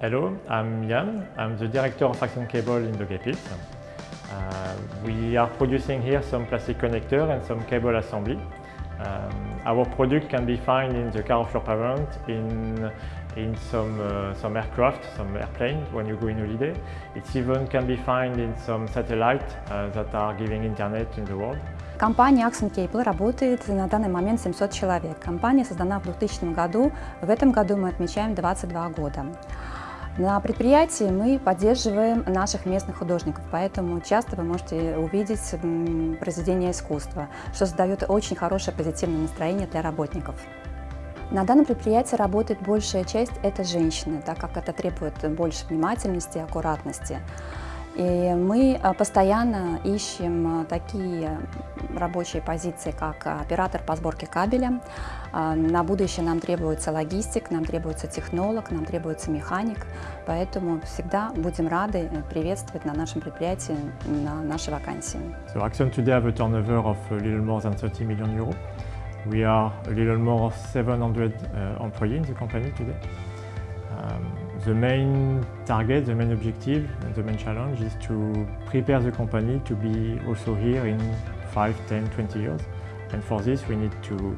Hello, I'm Jan. I'm the director of Action Cable in the Gapit. Uh, we are producing here some plastic connector and some cable assembly. Um, our product can be found in the car offshore pavement, in, in some, uh, some aircraft, some airplanes when you go in holiday. It even can be found in some satellite uh, that are giving internet in the world. Компания Axon Cable работает на данный момент 700 человек. Компания создана в 2000 году. В этом году мы отмечаем 22 года. На предприятии мы поддерживаем наших местных художников, поэтому часто вы можете увидеть произведения искусства, что создает очень хорошее позитивное настроение для работников. На данном предприятии работает большая часть – это женщины, так как это требует больше внимательности и аккуратности. И мы а, постоянно ищем а, такие рабочие позиции, как оператор по сборке кабеля. А, на будущее нам требуется логистик, нам требуется технолог, нам требуется механик. Поэтому всегда будем рады приветствовать на нашем предприятии на наши вакансии. So Axion today have a turnover of a little more than 30 million euros. We are a little more of 700 uh, employees in the company today. Um, the main target, the main objective, the main challenge is to prepare the company to be also here in 5, 10, 20 years. And for this we need to,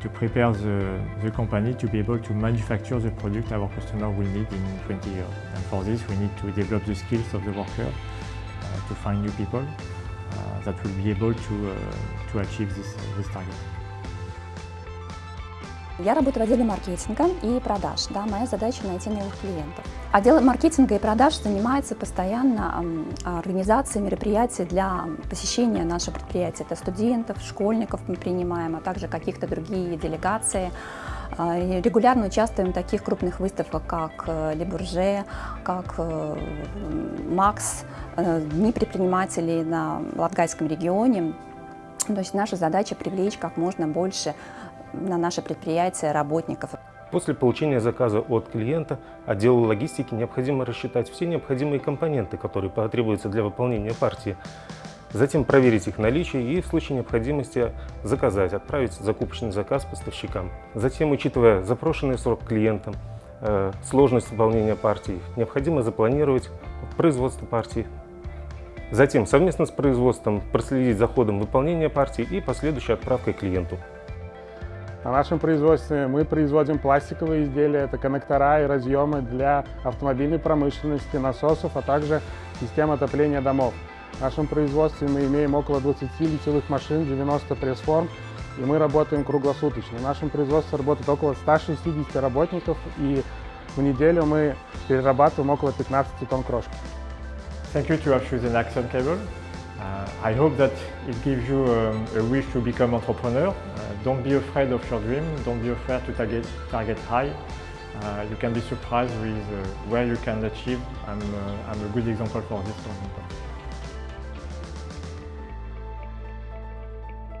to prepare the, the company to be able to manufacture the product our customer will need in 20 years. And for this we need to develop the skills of the worker, uh, to find new people uh, that will be able to, uh, to achieve this, this target. Я работаю в отделе маркетинга и продаж. Да, моя задача найти новых клиентов. Отдел маркетинга и продаж занимается постоянно организацией мероприятий для посещения нашего предприятия. Это студентов, школьников мы принимаем, а также каких-то другие делегации. А, регулярно участвуем в таких крупных выставках, как э, Лебурже, как э, Макс, э, Дни предпринимателей на Латгальском регионе. То есть наша задача привлечь как можно больше на наше предприятие работников. После получения заказа от клиента отделу логистики необходимо рассчитать все необходимые компоненты, которые потребуются для выполнения партии, затем проверить их наличие и в случае необходимости заказать, отправить закупочный заказ поставщикам. Затем, учитывая запрошенный срок клиентам, э, сложность выполнения партии, необходимо запланировать производство партии. Затем совместно с производством проследить за ходом выполнения партии и последующей отправкой клиенту. На нашем производстве мы производим пластиковые изделия, это коннектора и разъемы для автомобильной промышленности, насосов, а также систем отопления домов. В нашем производстве мы имеем около 20 литьевых машин, 90 пресс-форм, и мы работаем круглосуточно. В нашем производстве работает около 160 работников, и в неделю мы перерабатываем около 15 тонн крошки. Thank you to have chosen Action Cable. I hope that it gives you um, a wish to become entrepreneur. Uh, don't be afraid of your dream. Don't be afraid to target, target high. Uh, you can be surprised with uh, where you can achieve. I'm, uh, I'm a good example for this.